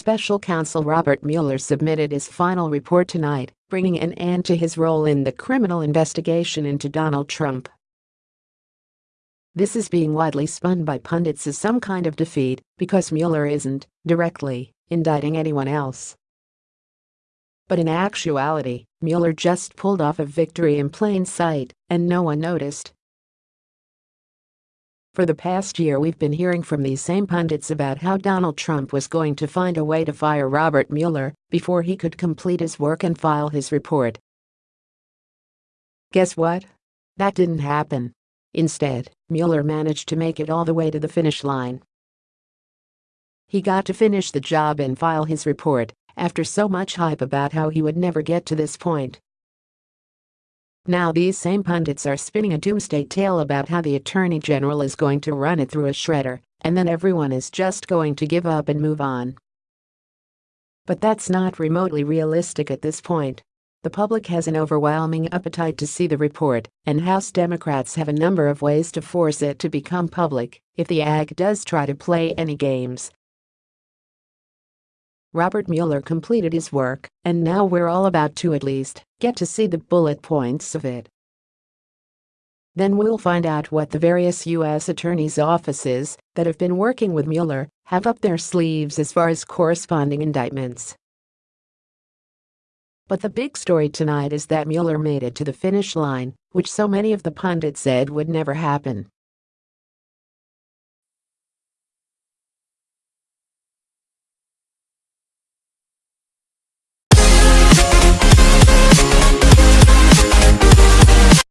Special counsel Robert Mueller submitted his final report tonight, bringing an end to his role in the criminal investigation into Donald Trump. This is being widely spun by pundits as some kind of defeat because Mueller isn't, directly, indicting anyone else. But in actuality, Mueller just pulled off a victory in plain sight and no one noticed. For the past year we've been hearing from these same pundits about how Donald Trump was going to find a way to fire Robert Mueller before he could complete his work and file his report. Guess what? That didn't happen. Instead, Mueller managed to make it all the way to the finish line. He got to finish the job and file his report after so much hype about how he would never get to this point. Now these same pundits are spinning a doomsday tale about how the Attorney General is going to run it through a shredder, and then everyone is just going to give up and move on. But that's not remotely realistic at this point. The public has an overwhelming appetite to see the report, and House Democrats have a number of ways to force it to become public if the AG does try to play any games. Robert Mueller completed his work, and now we're all about to at least get to see the bullet points of it. Then we'll find out what the various U.S. attorneys' offices that have been working with Mueller have up their sleeves as far as corresponding indictments. But the big story tonight is that Mueller made it to the finish line, which so many of the pundits said would never happen.